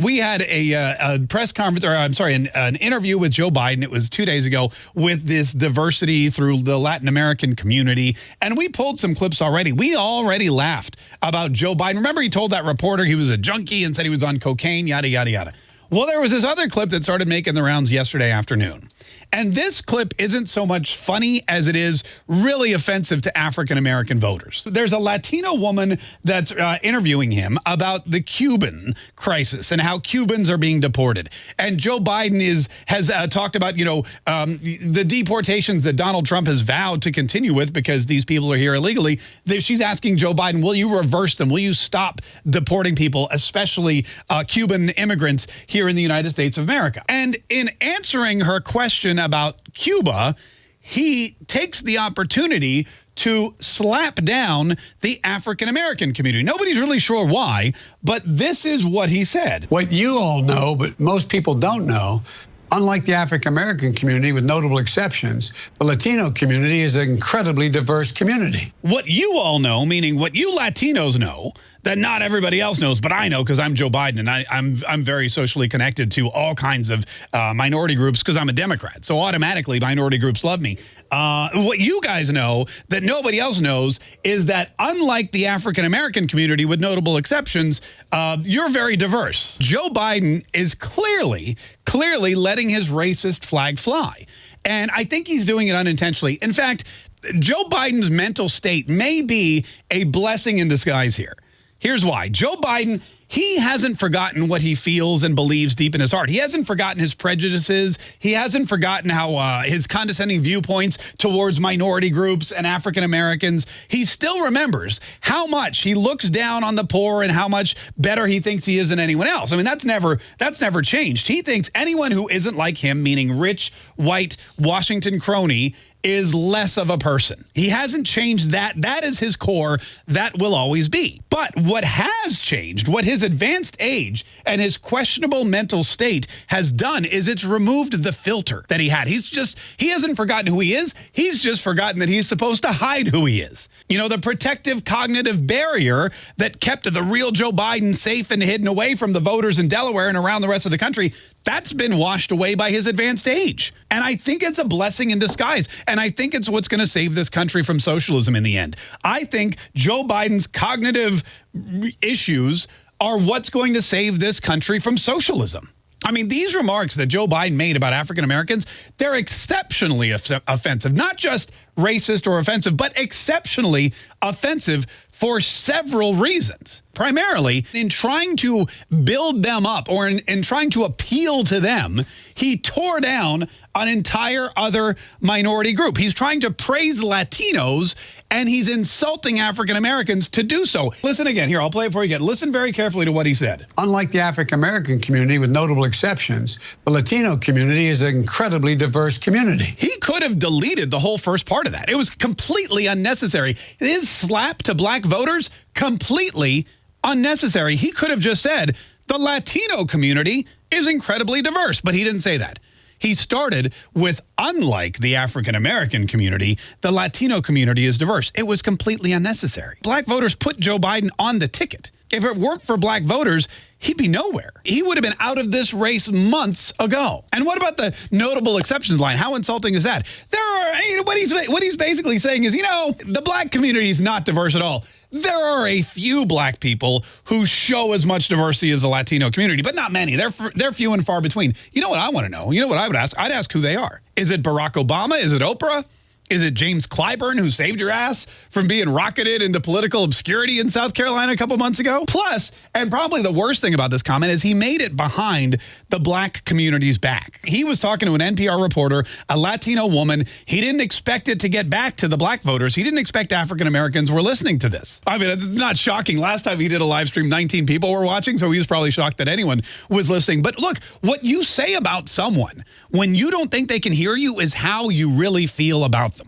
We had a, uh, a, press conference, or I'm sorry, an, an, interview with Joe Biden. It was two days ago with this diversity through the Latin American community. And we pulled some clips already. We already laughed about Joe Biden. Remember he told that reporter he was a junkie and said he was on cocaine, yada, yada, yada. Well, there was this other clip that started making the rounds yesterday afternoon. And this clip isn't so much funny as it is really offensive to African-American voters. There's a Latino woman that's uh, interviewing him about the Cuban crisis and how Cubans are being deported. And Joe Biden is has uh, talked about, you know, um, the deportations that Donald Trump has vowed to continue with because these people are here illegally. She's asking Joe Biden, will you reverse them? Will you stop deporting people, especially uh, Cuban immigrants here in the United States of America? And in answering her question about Cuba, he takes the opportunity to slap down the African-American community. Nobody's really sure why, but this is what he said. What you all know, but most people don't know, unlike the African-American community, with notable exceptions, the Latino community is an incredibly diverse community. What you all know, meaning what you Latinos know, that not everybody else knows, but I know because I'm Joe Biden and I, am I'm, I'm very socially connected to all kinds of uh, minority groups because I'm a Democrat. So automatically minority groups love me. Uh, what you guys know that nobody else knows is that unlike the African-American community, with notable exceptions, uh, you're very diverse. Joe Biden is clearly, clearly letting his racist flag fly. And I think he's doing it unintentionally. In fact, Joe Biden's mental state may be a blessing in disguise here. Here's why. Joe Biden, he hasn't forgotten what he feels and believes deep in his heart. He hasn't forgotten his prejudices. He hasn't forgotten how uh, his condescending viewpoints towards minority groups and African Americans. He still remembers how much he looks down on the poor and how much better he thinks he is than anyone else. I mean, that's never that's never changed. He thinks anyone who isn't like him, meaning rich, white, Washington crony, is less of a person. He hasn't changed that. That is his core. That will always be. But what has changed, what his advanced age and his questionable mental state has done is it's removed the filter that he had. He's just, he hasn't forgotten who he is. He's just forgotten that he's supposed to hide who he is. You know, the protective cognitive barrier that kept the real Joe Biden safe and hidden away from the voters in Delaware and around the rest of the country, that's been washed away by his advanced age. And I think it's a blessing in disguise. And I think it's what's going to save this country from socialism in the end. I think Joe Biden's cognitive issues are what's going to save this country from socialism. I mean, these remarks that Joe Biden made about African Americans, they're exceptionally offensive, not just racist or offensive, but exceptionally offensive for several reasons. Primarily, in trying to build them up or in, in, trying to appeal to them, he tore down an entire other minority group. He's trying to praise Latinos and he's insulting African Americans to do so. Listen again. Here, I'll play it for you again. Listen very carefully to what he said. Unlike the African American community, with notable exceptions, the Latino community is an incredibly diverse community. He could have deleted the whole first part of that. It was completely unnecessary. His slap to black voters, completely unnecessary. He could have just said, the Latino community is incredibly diverse, but he didn't say that. He started with, unlike the African-American community, the Latino community is diverse. It was completely unnecessary. Black voters put Joe Biden on the ticket. If it weren't for black voters, he'd be nowhere. He would have been out of this race months ago. And what about the notable exceptions line? How insulting is that? There are, you know, what he's, what he's basically saying is, you know, the black community is not diverse at all. There are a few black people who show as much diversity as the Latino community, but not many. They're, they're few and far between. You know what I want to know? You know what I would ask? I'd ask who they are. Is it Barack Obama? Is it Oprah? Is it James Clyburn who saved your ass from being rocketed into political obscurity in South Carolina a couple months ago? Plus, and probably the worst thing about this comment is he made it behind the black community's back. He was talking to an NPR reporter, a Latino woman. He didn't expect it to get back to the black voters. He didn't expect African Americans were listening to this. I mean, it's not shocking. Last time he did a live stream, 19 people were watching, so he was probably shocked that anyone was listening. But look, what you say about someone when you don't think they can hear you is how you really feel about them.